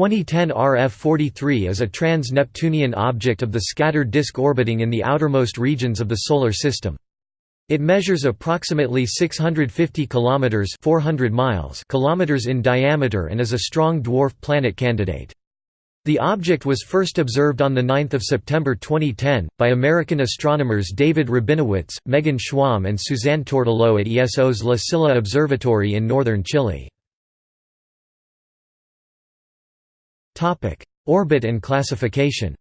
2010 RF-43 is a trans-Neptunian object of the scattered disk orbiting in the outermost regions of the Solar System. It measures approximately 650 kilometers 400 miles kilometers in diameter and is a strong dwarf planet candidate. The object was first observed on 9 September 2010, by American astronomers David Rabinowitz, Megan Schwamb and Suzanne Tourtellotte at ESO's La Silla Observatory in northern Chile. Orbit and classification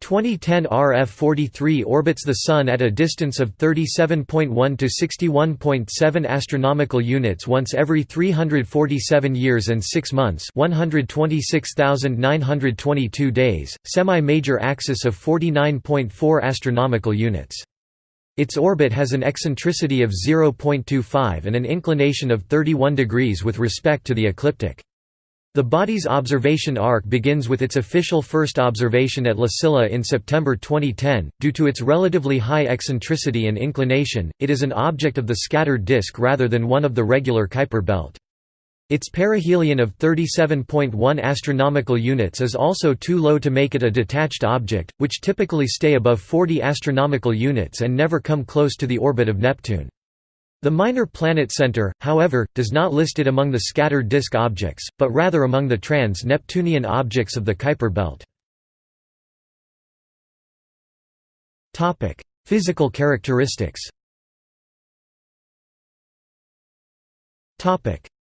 2010 RF-43 orbits the Sun at a distance of 37.1 to 61.7 astronomical units once every 347 years and 6 months 126,922 days, semi-major axis of 49.4 astronomical units. Its orbit has an eccentricity of 0.25 and an inclination of 31 degrees with respect to the ecliptic. The body's observation arc begins with its official first observation at La Silla in September 2010. Due to its relatively high eccentricity and inclination, it is an object of the scattered disk rather than one of the regular Kuiper belt. Its perihelion of 37.1 astronomical units is also too low to make it a detached object, which typically stay above 40 astronomical units and never come close to the orbit of Neptune. The Minor Planet Center, however, does not list it among the scattered disk objects, but rather among the trans-Neptunian objects of the Kuiper belt. Topic: Physical characteristics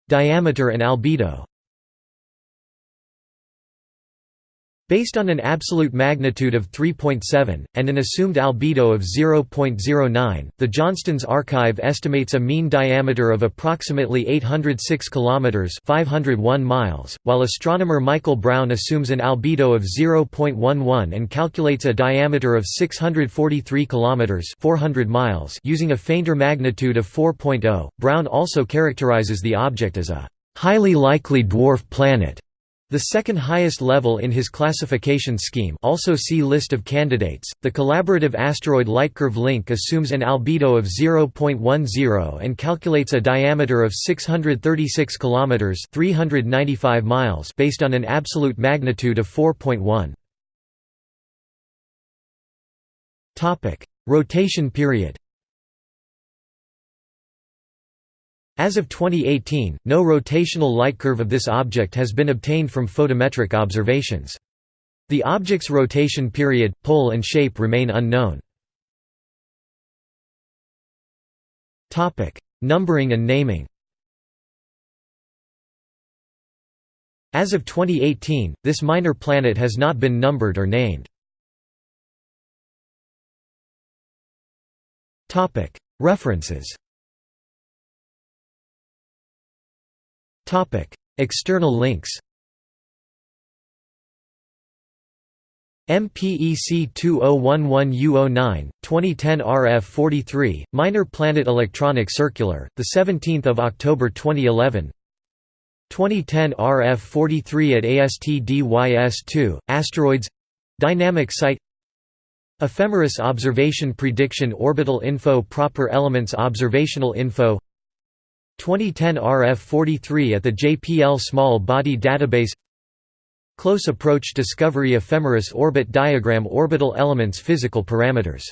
Diameter and albedo Based on an absolute magnitude of 3.7, and an assumed albedo of 0.09, the Johnston's archive estimates a mean diameter of approximately 806 km 501 miles, while astronomer Michael Brown assumes an albedo of 0.11 and calculates a diameter of 643 km 400 miles using a fainter magnitude of 4.0. Brown also characterizes the object as a highly likely dwarf planet the second highest level in his classification scheme also see List of candidates. The collaborative asteroid Lightcurve Link assumes an albedo of 0.10 and calculates a diameter of 636 kilometers (395 miles) based on an absolute magnitude of 4.1. Topic: Rotation period. As of 2018, no rotational light curve of this object has been obtained from photometric observations. The object's rotation period, pole and shape remain unknown. Numbering and naming As of 2018, this minor planet has not been numbered or named. References External links MPEC 2011U09, 2010 RF43, Minor Planet Electronic Circular, 17 October 2011 2010 RF43 at ASTDYS2, Asteroids Dynamic Site Ephemeris Observation Prediction Orbital Info Proper Elements Observational Info 2010 RF43 at the JPL Small Body Database. Close Approach Discovery Ephemeris Orbit Diagram Orbital Elements Physical Parameters